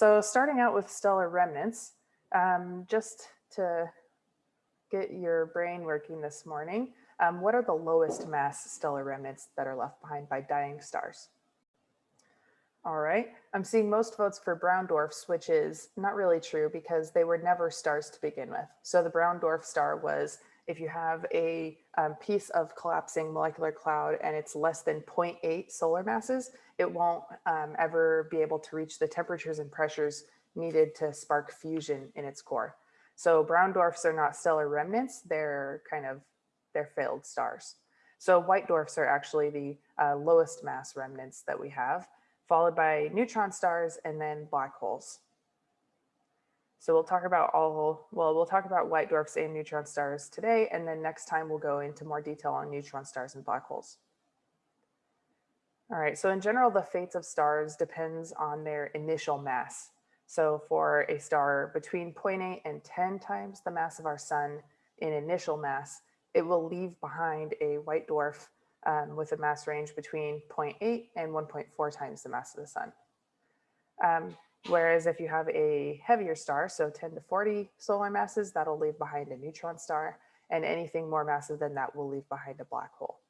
So starting out with stellar remnants, um, just to get your brain working this morning, um, what are the lowest mass stellar remnants that are left behind by dying stars? All right, I'm seeing most votes for brown dwarfs, which is not really true because they were never stars to begin with. So the brown dwarf star was if you have a um, piece of collapsing molecular cloud and it's less than 0.8 solar masses, it won't um, ever be able to reach the temperatures and pressures needed to spark fusion in its core. So brown dwarfs are not stellar remnants, they're kind of, they're failed stars. So white dwarfs are actually the uh, lowest mass remnants that we have followed by neutron stars and then black holes. So we'll talk about all, well, we'll talk about white dwarfs and neutron stars today, and then next time we'll go into more detail on neutron stars and black holes. All right, so in general, the fates of stars depends on their initial mass. So for a star between 0.8 and 10 times the mass of our sun in initial mass, it will leave behind a white dwarf um, with a mass range between 0.8 and 1.4 times the mass of the sun. Um, whereas if you have a heavier star, so 10 to 40 solar masses, that'll leave behind a neutron star, and anything more massive than that will leave behind a black hole.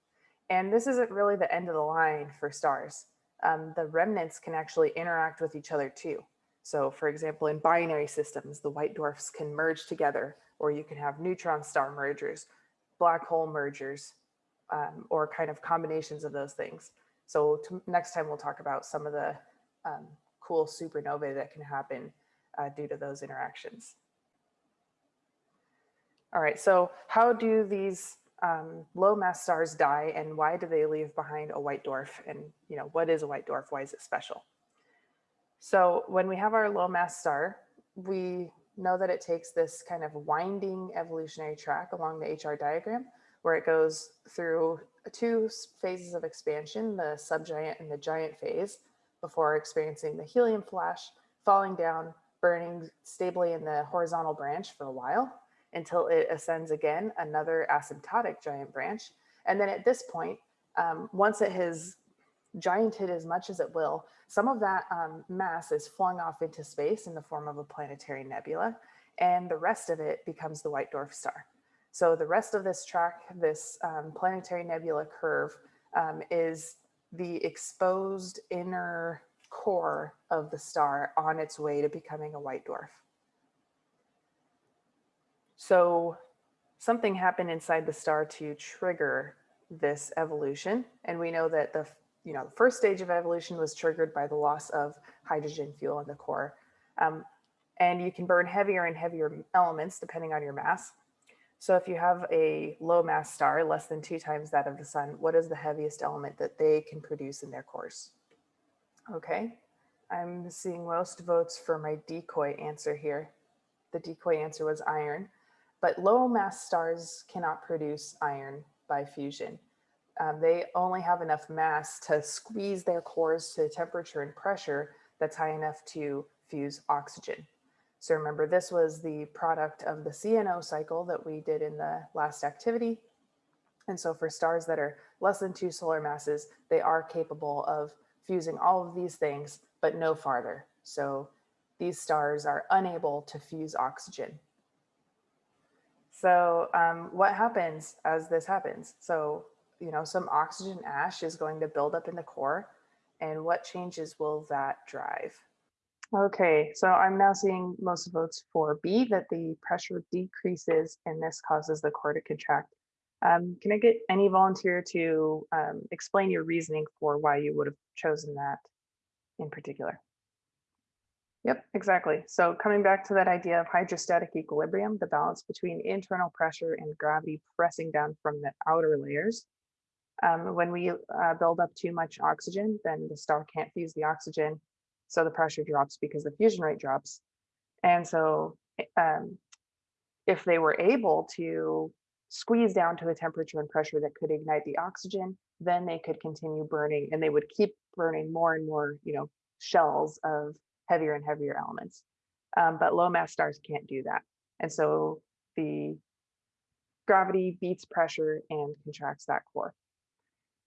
And this isn't really the end of the line for stars. Um, the remnants can actually interact with each other too. So for example, in binary systems, the white dwarfs can merge together, or you can have neutron star mergers, black hole mergers, um, or kind of combinations of those things. So next time we'll talk about some of the um, cool supernovae that can happen uh, due to those interactions. All right, so how do these um, low mass stars die and why do they leave behind a white dwarf? And you know, what is a white dwarf? Why is it special? So when we have our low mass star, we know that it takes this kind of winding evolutionary track along the HR diagram where it goes through two phases of expansion, the subgiant and the giant phase, before experiencing the helium flash, falling down, burning stably in the horizontal branch for a while until it ascends again, another asymptotic giant branch. And then at this point, um, once it has gianted as much as it will, some of that um, mass is flung off into space in the form of a planetary nebula, and the rest of it becomes the white dwarf star. So the rest of this track, this um, planetary nebula curve um, is the exposed inner core of the star on its way to becoming a white dwarf. So something happened inside the star to trigger this evolution. And we know that the, you know, the first stage of evolution was triggered by the loss of hydrogen fuel in the core. Um, and you can burn heavier and heavier elements depending on your mass. So if you have a low mass star, less than two times that of the sun, what is the heaviest element that they can produce in their cores? Okay, I'm seeing most votes for my decoy answer here. The decoy answer was iron, but low mass stars cannot produce iron by fusion. Um, they only have enough mass to squeeze their cores to temperature and pressure that's high enough to fuse oxygen. So remember, this was the product of the CNO cycle that we did in the last activity. And so for stars that are less than two solar masses, they are capable of fusing all of these things, but no farther. So these stars are unable to fuse oxygen. So um, what happens as this happens? So, you know, some oxygen ash is going to build up in the core. And what changes will that drive? Okay, so I'm now seeing most votes for B, that the pressure decreases and this causes the core to contract. Um, can I get any volunteer to um, explain your reasoning for why you would have chosen that in particular? Yep, exactly. So coming back to that idea of hydrostatic equilibrium, the balance between internal pressure and gravity pressing down from the outer layers. Um, when we uh, build up too much oxygen, then the star can't fuse the oxygen so the pressure drops because the fusion rate drops. And so um, if they were able to squeeze down to a temperature and pressure that could ignite the oxygen, then they could continue burning and they would keep burning more and more, you know, shells of heavier and heavier elements. Um, but low mass stars can't do that. And so the gravity beats pressure and contracts that core.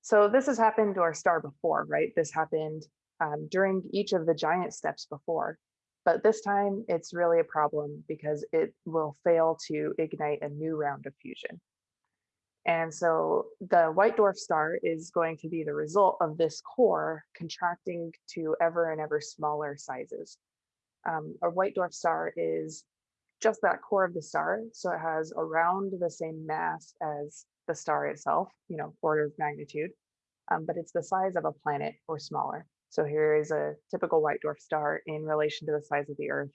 So this has happened to our star before, right? This happened um, during each of the giant steps before. But this time it's really a problem because it will fail to ignite a new round of fusion. And so the white dwarf star is going to be the result of this core contracting to ever and ever smaller sizes. Um, a white dwarf star is just that core of the star. So it has around the same mass as the star itself, you know, order of magnitude, um, but it's the size of a planet or smaller. So here is a typical white dwarf star in relation to the size of the Earth.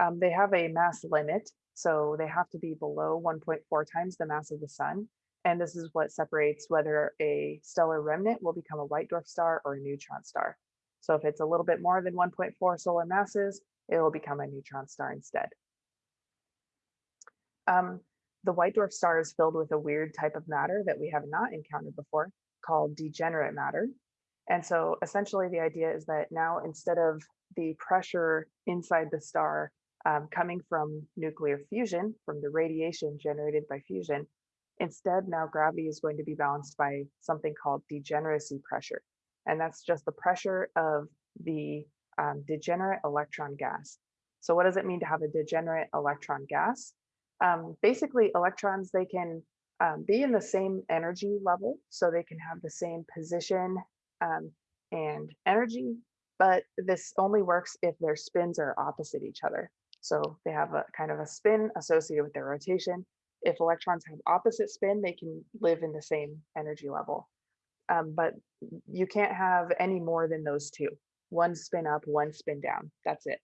Um, they have a mass limit so they have to be below 1.4 times the mass of the sun. And this is what separates whether a stellar remnant will become a white dwarf star or a neutron star. So if it's a little bit more than 1.4 solar masses, it will become a neutron star instead. Um, the white dwarf star is filled with a weird type of matter that we have not encountered before called degenerate matter. And so essentially the idea is that now instead of the pressure inside the star um, coming from nuclear fusion, from the radiation generated by fusion. Instead, now gravity is going to be balanced by something called degeneracy pressure. And that's just the pressure of the um, degenerate electron gas. So what does it mean to have a degenerate electron gas? Um, basically, electrons, they can um, be in the same energy level, so they can have the same position um, and energy, but this only works if their spins are opposite each other. So they have a kind of a spin associated with their rotation. If electrons have opposite spin, they can live in the same energy level. Um, but you can't have any more than those two. One spin up, one spin down. That's it.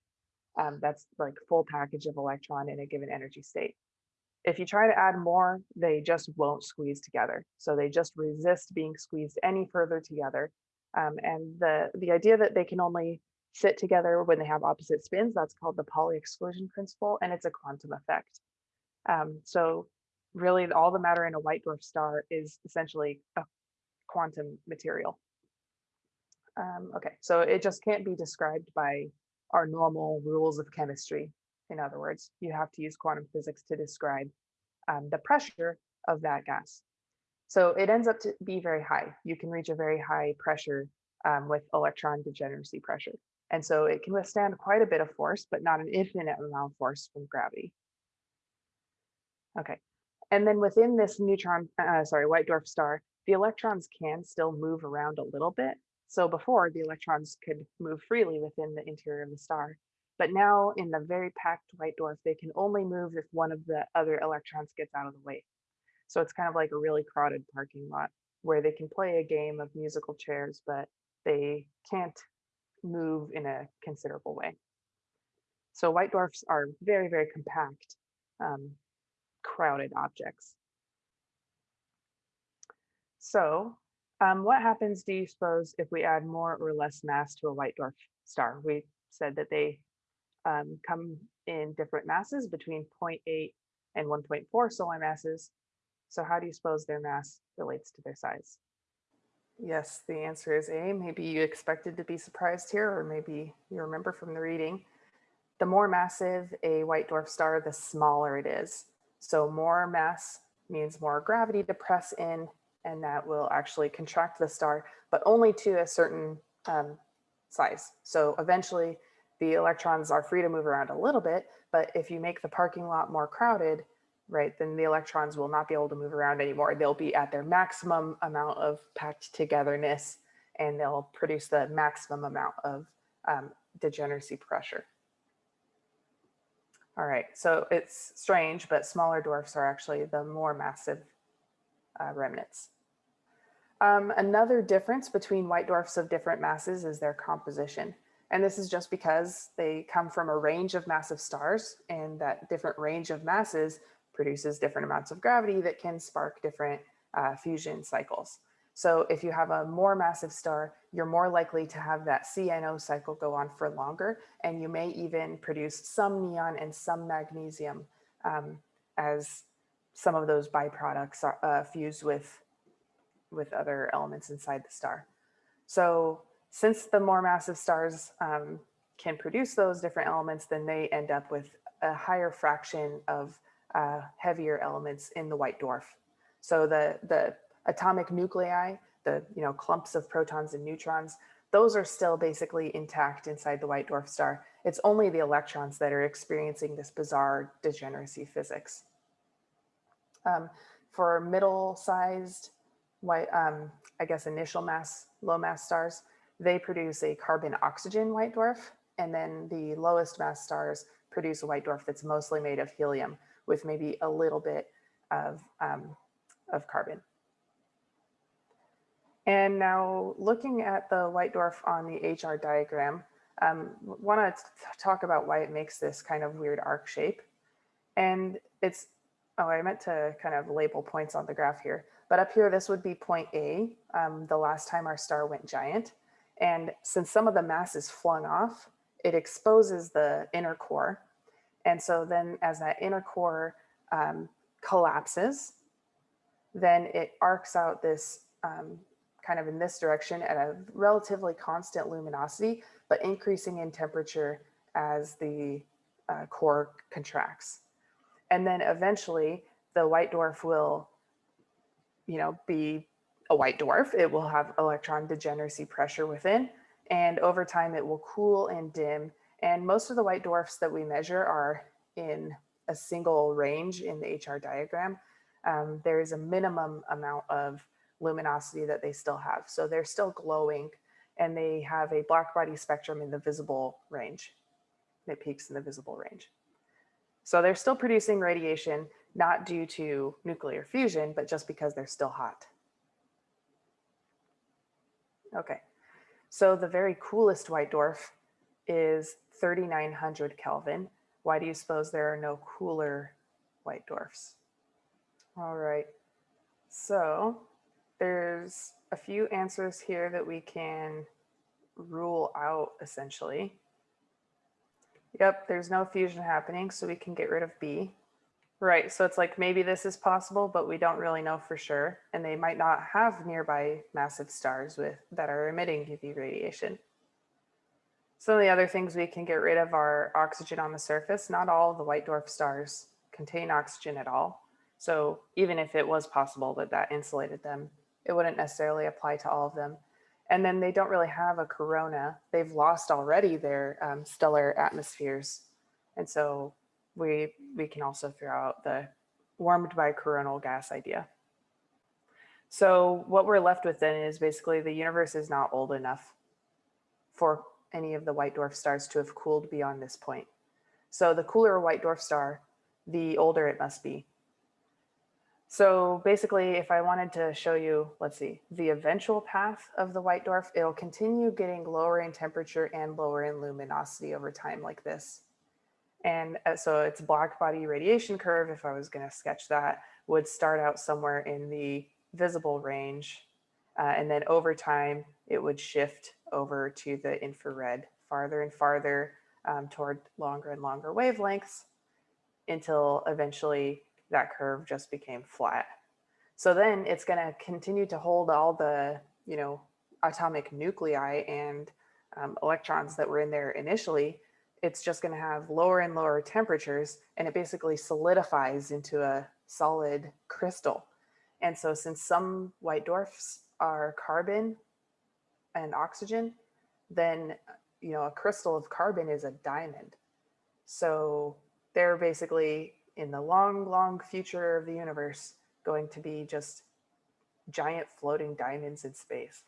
Um, that's like full package of electron in a given energy state. If you try to add more, they just won't squeeze together. So they just resist being squeezed any further together. Um, and the, the idea that they can only sit together when they have opposite spins. That's called the Pauli exclusion principle, and it's a quantum effect. Um, so really all the matter in a white dwarf star is essentially a quantum material. Um, okay, so it just can't be described by our normal rules of chemistry. In other words, you have to use quantum physics to describe um, the pressure of that gas. So it ends up to be very high. You can reach a very high pressure um, with electron degeneracy pressure. And so it can withstand quite a bit of force, but not an infinite amount of force from gravity. Okay, and then within this neutron, uh, sorry, white dwarf star, the electrons can still move around a little bit. So before the electrons could move freely within the interior of the star, but now in the very packed white dwarf, they can only move if one of the other electrons gets out of the way. So it's kind of like a really crowded parking lot where they can play a game of musical chairs, but they can't move in a considerable way. So white dwarfs are very, very compact, um, crowded objects. So um, what happens, do you suppose, if we add more or less mass to a white dwarf star? We said that they um, come in different masses between 0.8 and 1.4 solar masses. So how do you suppose their mass relates to their size? Yes, the answer is A. Maybe you expected to be surprised here, or maybe you remember from the reading. The more massive a white dwarf star, the smaller it is. So more mass means more gravity to press in, and that will actually contract the star, but only to a certain um, size. So eventually the electrons are free to move around a little bit, but if you make the parking lot more crowded, right, then the electrons will not be able to move around anymore. They'll be at their maximum amount of packed togetherness and they'll produce the maximum amount of um, degeneracy pressure. All right, so it's strange, but smaller dwarfs are actually the more massive uh, remnants. Um, another difference between white dwarfs of different masses is their composition. And this is just because they come from a range of massive stars and that different range of masses produces different amounts of gravity that can spark different uh, fusion cycles. So if you have a more massive star, you're more likely to have that CNO cycle go on for longer, and you may even produce some neon and some magnesium um, as some of those byproducts are uh, fused with, with other elements inside the star. So since the more massive stars um, can produce those different elements, then they end up with a higher fraction of uh, heavier elements in the white dwarf. So the, the atomic nuclei, the you know clumps of protons and neutrons, those are still basically intact inside the white dwarf star. It's only the electrons that are experiencing this bizarre degeneracy physics. Um, for middle-sized white, um, I guess initial mass, low mass stars, they produce a carbon oxygen white dwarf. And then the lowest mass stars produce a white dwarf that's mostly made of helium with maybe a little bit of, um, of carbon. And now looking at the white dwarf on the HR diagram, um, want to talk about why it makes this kind of weird arc shape. And it's, oh, I meant to kind of label points on the graph here, but up here, this would be point A, um, the last time our star went giant. And since some of the mass is flung off, it exposes the inner core. And so then as that inner core um, collapses, then it arcs out this um, kind of in this direction at a relatively constant luminosity, but increasing in temperature as the uh, core contracts. And then eventually the white dwarf will, you know, be a white dwarf. It will have electron degeneracy pressure within, and over time it will cool and dim. And most of the white dwarfs that we measure are in a single range in the HR diagram. Um, there is a minimum amount of luminosity that they still have. So they're still glowing and they have a black body spectrum in the visible range. It peaks in the visible range. So they're still producing radiation, not due to nuclear fusion, but just because they're still hot. Okay, so the very coolest white dwarf is 3900 Kelvin. Why do you suppose there are no cooler white dwarfs? All right, so there's a few answers here that we can rule out essentially. Yep, there's no fusion happening, so we can get rid of B. Right, so it's like maybe this is possible, but we don't really know for sure. And they might not have nearby massive stars with that are emitting UV radiation. Some of the other things we can get rid of are oxygen on the surface. Not all the white dwarf stars contain oxygen at all. So even if it was possible that that insulated them, it wouldn't necessarily apply to all of them. And then they don't really have a corona. They've lost already their um, stellar atmospheres. And so we, we can also throw out the warmed by coronal gas idea. So what we're left with then is basically the universe is not old enough for any of the white dwarf stars to have cooled beyond this point. So the cooler a white dwarf star, the older it must be. So basically, if I wanted to show you, let's see, the eventual path of the white dwarf, it'll continue getting lower in temperature and lower in luminosity over time like this. And uh, so its black body radiation curve, if I was going to sketch that, would start out somewhere in the visible range. Uh, and then over time, it would shift over to the infrared farther and farther um, toward longer and longer wavelengths until eventually that curve just became flat. So then it's going to continue to hold all the, you know, atomic nuclei and um, electrons that were in there initially. It's just going to have lower and lower temperatures and it basically solidifies into a solid crystal. And so since some white dwarfs are carbon and oxygen, then, you know, a crystal of carbon is a diamond. So they're basically in the long, long future of the universe going to be just giant floating diamonds in space.